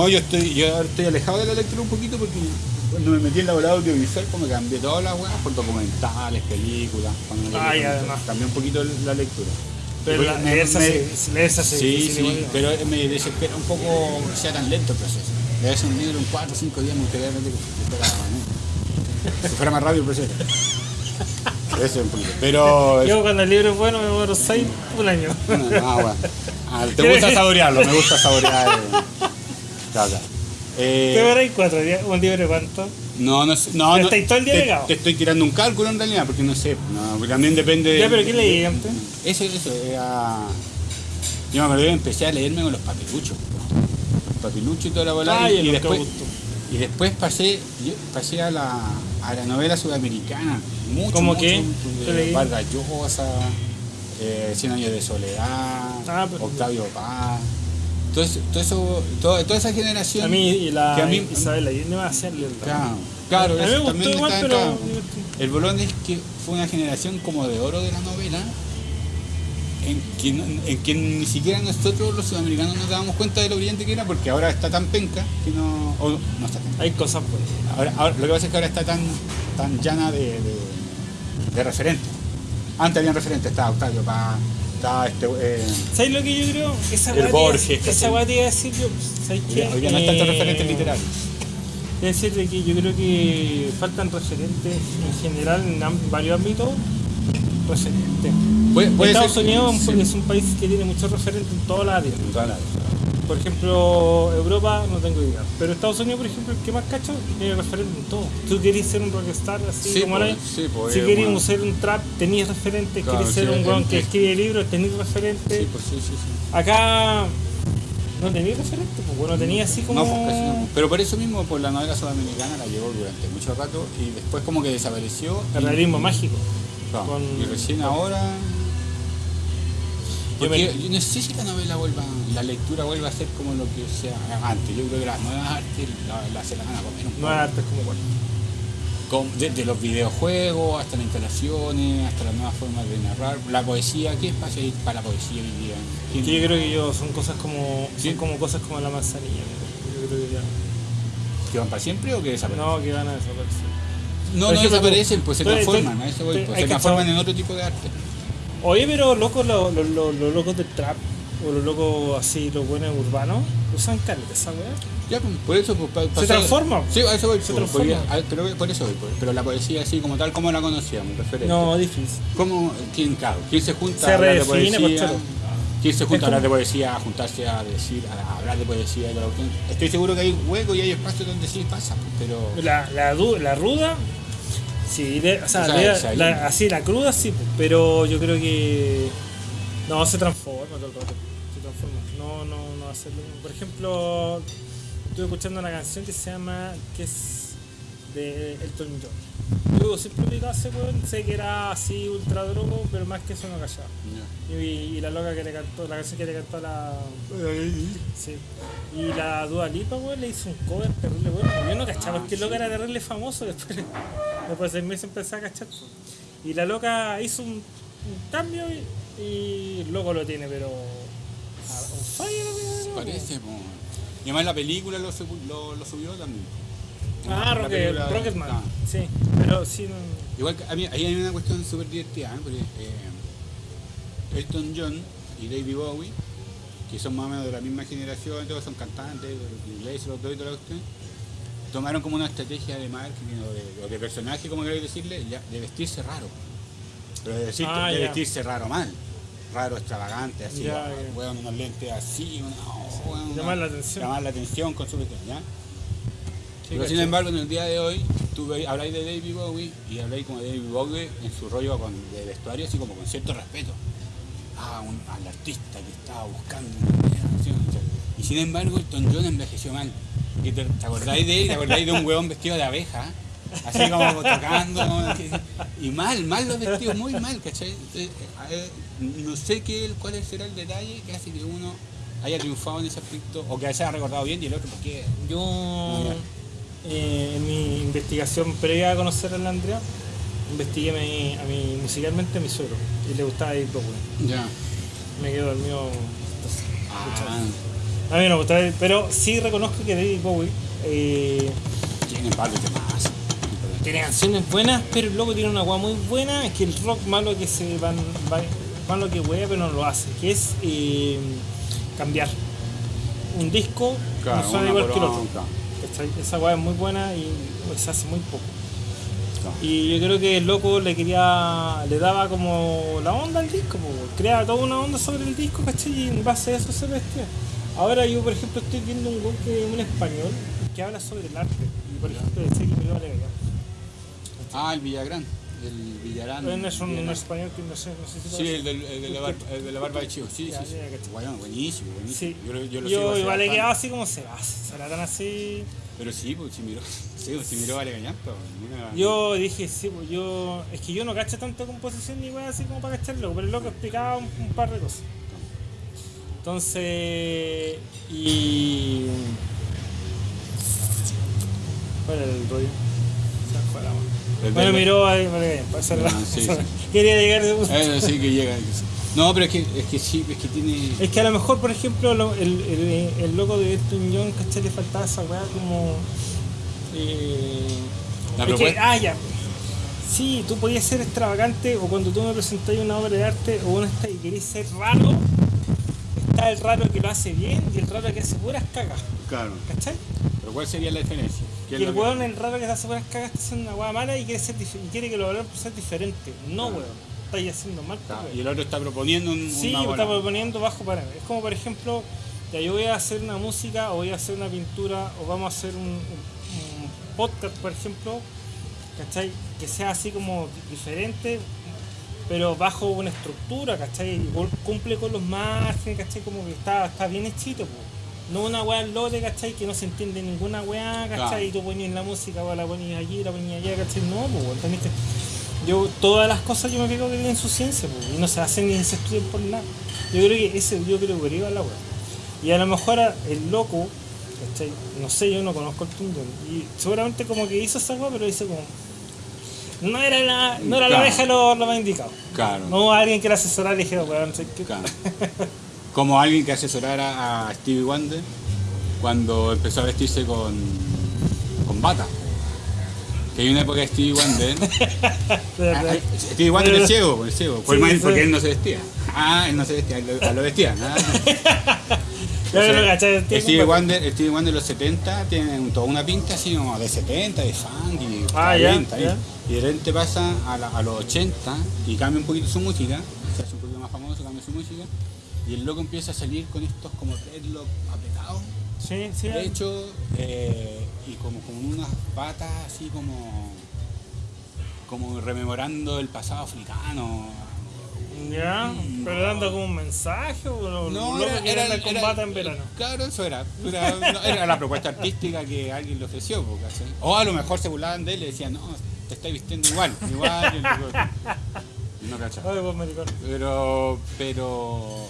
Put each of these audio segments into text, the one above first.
No, yo estoy, yo estoy alejado de la lectura un poquito porque cuando me metí en la bola audiovisual como cambié todas las weas por documentales, películas. Ah, ya, además. Cambié un poquito la lectura. Pero la, Me- se me- se hace Sí, sí, igual. pero me desespera un poco que sea tan lento el proceso. Debe ser un libro en 4 o 5 días, me gustaría realmente que fuera, ¿no? si fuera más rápido el proceso. Debe ser un poquito. Pero. Yo cuando el libro es bueno me demoro 6 un año. Ah, bueno. Ah, te gusta saborearlo, me gusta saborear. Eh. Eh, ¿Qué veréis cuatro días? ¿Un libro de cuánto? no, no sé. No, no, Estáis todo el día te, pegado. te estoy tirando un cálculo en realidad, porque no sé. No, porque también depende. Ya, pero ¿qué leí antes? Eso, eso, era. Yo me acuerdo que empecé a leerme con los papiluchos. Los papiluchos y toda la bola. Ay, y, y después, y después pasé, pasé a la, a la novela sudamericana. Mucho, ¿Cómo mucho, qué? Vargas Llosa, eh, Cien años de soledad, Ah, pero- Octavio Paz. Todo eso, todo eso, toda esa generación. A mí y la que a mí- Isabel Allende va a leer. Claro, claro, A mí me eso también igual, está pero... acá. El bolón es que fue una generación como de oro de la novela, en que, no- en que ni siquiera nosotros los sudamericanos nos dábamos cuenta de lo brillante que era, porque ahora está tan penca que no. no está Hay cosas. Ahora, ahora- lo que pasa es que ahora está tan, tan llana de, de, de referentes. Antes habían referentes, estaba Octavio Paz, este. Eh, ¿Sabes lo que yo creo? Esa El Borges, Esa weá te iba a decir yo. ¿Sabes qué? hoy no hay tantos Eh, referentes literarios. te iba a decir de que yo creo que faltan referentes en general en varios ámbitos. Referentes. Estados ser- Unidos es un- sí. es un país que tiene muchos referentes en todas las áreas. En todas las- Por ejemplo, Europa no tengo idea. Pero Estados Unidos, por ejemplo, el que más cacho, tiene referente en todo. Tú querés ser un rockstar así Sí, como pues, ahora. sí, pues, si eh, querés bueno. ser un trap, tenías referentes. Claro, querés ser un weón que escribe libros, tenías referentes. Sí, pues sí, sí, sí. Acá no tenía referente, pues bueno, tenía así como. No, pues no. Pero por eso mismo, por la novela sudamericana la llevó durante mucho rato y después como que desapareció. el y- realismo mágico. Claro, con- Y recién ahora. Yo Porque me- yo no sé si la novela vuelva, la lectura vuelva a ser como lo que sea antes. Yo creo que las nuevas artes la, la se la van a comer un No es arte como. Con- desde los videojuegos hasta las instalaciones, hasta las nuevas formas de narrar. La poesía, ¿qué espacio hay para la poesía hoy día? ¿Quién- Que yo creo que yo son cosas como. Sí. Son como cosas como la manzanilla. Yo creo que ya. ¿Que van para siempre o que desaparecen? No, que van a desaparecer. No, Por no ejemplo, desaparecen, pues se transforman, a eso voy, tú- pues, se transforman en otro tipo de arte. Oye, pero locos, los, los, los, los locos del trap, o los locos así, los buenos urbanos, usan caleta esa weá. Ya, pues, por eso, pues, Se transforma. Sí, a eso voy. Se pues, transforma. porque- pero por eso voy, pero la poesía así como tal, como la conocíamos, referente. No, difícil. ¿Cómo, quién, claro, quién se junta Se a hablar de poesía? ¿Quién se junta a hablar de poesía, a juntarse a decir, a hablar de poesía y? Estoy seguro que hay huecos y hay espacios donde sí pasa, pero... La, la, la ruda, sí, o sea, la- así la cruda sí, pues, pero yo creo que no se transforma todo el rato. Se transforma. No, no, no hace lo mismo. Por ejemplo, estuve escuchando una canción que se llama, que es de Elton John. Yo siempre ese weón, sé que era así ultra drogo, pero más que eso no callaba. Y, y la loca que le cantó, la canción que le cantó a la. Sí. Y la Dua Lipa, weón, le hizo un cover terrible, weón. Yo no cachaba, Ah, es que sí. loca era terrible famoso, después, después de seis meses empecé a cachar. Y la loca hizo un, un cambio y, y el loco lo tiene, pero. a- un. Parece, pues. Y además la película lo, subu- lo, lo subió también. Ah, Rocket, película- Rocketman. ah. Sí, pero sí, no. Igual que a mí, ahí hay una cuestión súper divertida, ¿eh? porque eh, Elton John y David Bowie, que son más o menos de la misma generación, todos son cantantes, ingleses, los dos y toda la cuestión, tomaron como una estrategia de marketing o de, o de personaje, como queréis decirle, ya, de vestirse raro. Pero de, decir- Ah, de vestirse raro mal. Raro, extravagante, así, ah, weón, unos lentes así, una, oh, weón, Llamar una- la atención. Llamar la atención con su cuestión, ¿ya? Sí, Pero sin embargo, en el día de hoy, tú habláis de David Bowie y habláis como de David Bowie en su rollo con, de vestuario, así como con cierto respeto. Un, al artista que estaba buscando una canción. Y sin embargo, Elton John envejeció mal. Y te, ¿te acordáis de él? ¿Te acordáis de un huevón vestido de abeja? Así como tocando. Y mal, mal los vestidos, muy mal, ¿cachai? Entonces, no sé qué, cuál será el detalle que hace que uno haya triunfado en ese aspecto o que haya recordado bien y el otro, porque Yo, eh, en mi investigación previa a conocer a la Andrea, investigué a mi, a mi- musicalmente a mi suegro y le gustaba David Bowie. Ya. Me quedo dormido. Ah, A mí no me gusta, pero sí reconozco que David Bowie eh, Tiene par de temas. tiene canciones buenas, pero el loco tiene una guay muy buena, es que el rock malo que se van, va- malo que wea, pero no lo hace, que es eh, cambiar. Un disco Claro, no suena igual que el otro. Esa weá es muy buena y pues, se hace muy poco. Y yo creo que el loco le quería, le daba como la onda al disco, po, creaba toda una onda sobre el disco, ¿cachai? Y en base a eso se vestía. Ahora yo, por ejemplo, estoy viendo un weón que un español que habla sobre el arte. Y por ejemplo, decía que me iba a alegar. Ah, el Villagrán. El Villarán. No es un, Villarán. español que no sé, no sé si lo Sí, el, del- el de la barba, el de la barba de chivo. Sí, Ya, sí, sí. ya, cacho. Bueno, buenísimo, buenísimo. Sí. Yo, lo- yo lo Yo sigo hace igual he bastante. quedado así como se va, se la dan así. Pero sí, pues si miró, sí, pues, si miró Vale Gañampa. mira. Yo dije, sí, pues yo. Es que yo no cacho tanto composición ni weá así como para cacharlo, pero el loco explicaba un, un par de cosas. Entonces. Y. ¿Cuál era el rollo? El Bueno, miró ahí, vale, sí, sí. Quería llegar punto. Eh, sí, que llega. No, pero es que, es que sí, es que tiene. Es que a lo mejor, por ejemplo, lo- el, el, el loco de Elton John, ¿cachai? Le faltaba esa weá como. Eh, La es que, ah, ya. Sí, tú podías ser extravagante o cuando tú me presentas una obra de arte o una esta y querés ser raro, está el raro que lo hace bien y el raro que hace puras cagas, Claro. ¿cachai? Pero ¿cuál sería la diferencia? ¿Qué es Y el lo que- weón, el raro que hace puras cagas, está haciendo una weá mala y quiere, ser y quiere que lo valore por ser diferente. No, Claro. weón, estáis haciendo mal. Claro, weón. Y el otro está proponiendo un, Sí, una está proponiendo bajo parámetro. Es como, por ejemplo, ya yo voy a hacer una música o voy a hacer una pintura o vamos a hacer un, un- un podcast, por ejemplo, ¿cachai? Que sea así como diferente, pero bajo una estructura, ¿cachai? Cumple con los márgenes, ¿cachai? Como que está, está bien hechito, po. No una weá lote, ¿cachai? Que no se entiende ninguna weá, ¿cachai? Claro. Y tú ponías la música, la ponías allí, la ponías allá, ¿cachai? No, pues, ¿entendiste? Yo, todas las cosas yo me pico que tienen su ciencia, pues, y no se hacen ni se estudian por nada. Yo creo que ese, yo creo que va la weá. Y a lo mejor el loco, ¿cachai? No sé, yo no conozco el Tundón. Y seguramente como que hizo esa weá, pero hizo como. No era la, no era la abeja lo, lo más indicado. Claro. No alguien que la asesorara y dijera, weón, ¿sabes qué? Claro. Como alguien que asesorara a Stevie Wonder cuando empezó a vestirse con, con bata. Que hay una época de Stevie Wonder. De Ah, Stevie Wonder es ciego, es ciego. Por Sí, sí. porque él no se vestía. Ah, él no se vestía, él lo, lo vestían. ah. No Stevie compadre. Wonder, Stevie Wonder de los 70 tiene un- toda una pinta así como de 70, de funk y Ah, ya, bien, está bien. ya. Y de repente pasa a, la- a los 80 y cambia un poquito su música, se hace un poquito más famoso, cambia su música y el loco empieza a salir con estos como dreadlock apretados, Sí, sí. de hecho, eh, y como con unas patas así como como rememorando el pasado africano. Ya, pero dando como un mensaje o lo No, loco era, que era, anda en era- combate en verano. Claro, eso era. Era, no, era la propuesta artística que alguien le ofreció. ¿cachai? O a lo mejor se burlaban de él y le decían, no, te estáis vistiendo igual, igual. el No cachaba. Pero, pero,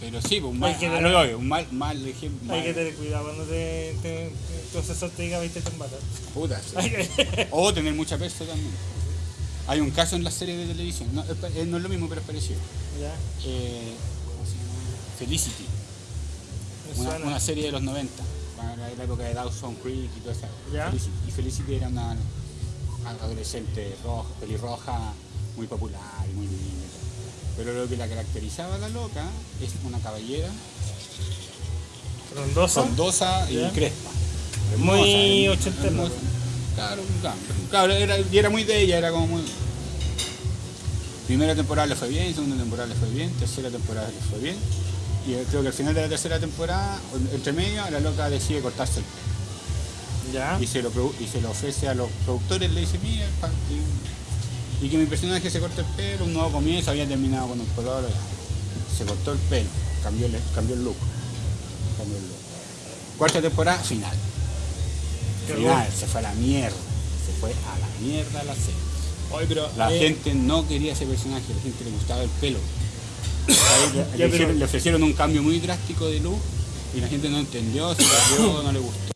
pero sí, un mal, que tener- lo un mal, mal ejemplo. Hay que tener cuidado cuando te, te, tu asesor te diga 20 combates. Puta, sí. O tener mucha peso también. Hay un caso en la serie de televisión, no, es, eh, no es lo mismo, pero es parecido. Ya, Eh, ¿Cómo se llama? Felicity. una, serie de los 90, para la, época de Dawson Creek y. Ya. Felicity. Y Felicity era una adolescente roja, pelirroja, muy popular y muy linda. todo. Pero lo que la caracterizaba la loca es una caballera Frondoso. frondosa y crespa. Muy hermosa, ochentera. hermosa. Claro, claro, claro, era, y era muy de ella, era como muy. Primera temporada le fue bien, segunda temporada le fue bien, tercera temporada le fue bien. Y creo que al final de la tercera temporada, entre medio, la loca decide cortarse el pelo. Ya. y se lo, y se lo ofrece a los productores, le dice, mira, y, y que mi personaje se corte el pelo, un nuevo comienzo, había terminado con un color, se cortó el pelo, cambió el, cambió el look. Cambió el look. Cuarta temporada, final. Qué Final, bueno. se fue a la mierda. Se fue a la mierda la serie. Oye, pero. La eh, gente no quería ese personaje, la gente le gustaba el pelo. Le, ofrecieron un cambio muy drástico de look y la gente no entendió, se perdió, no le gustó.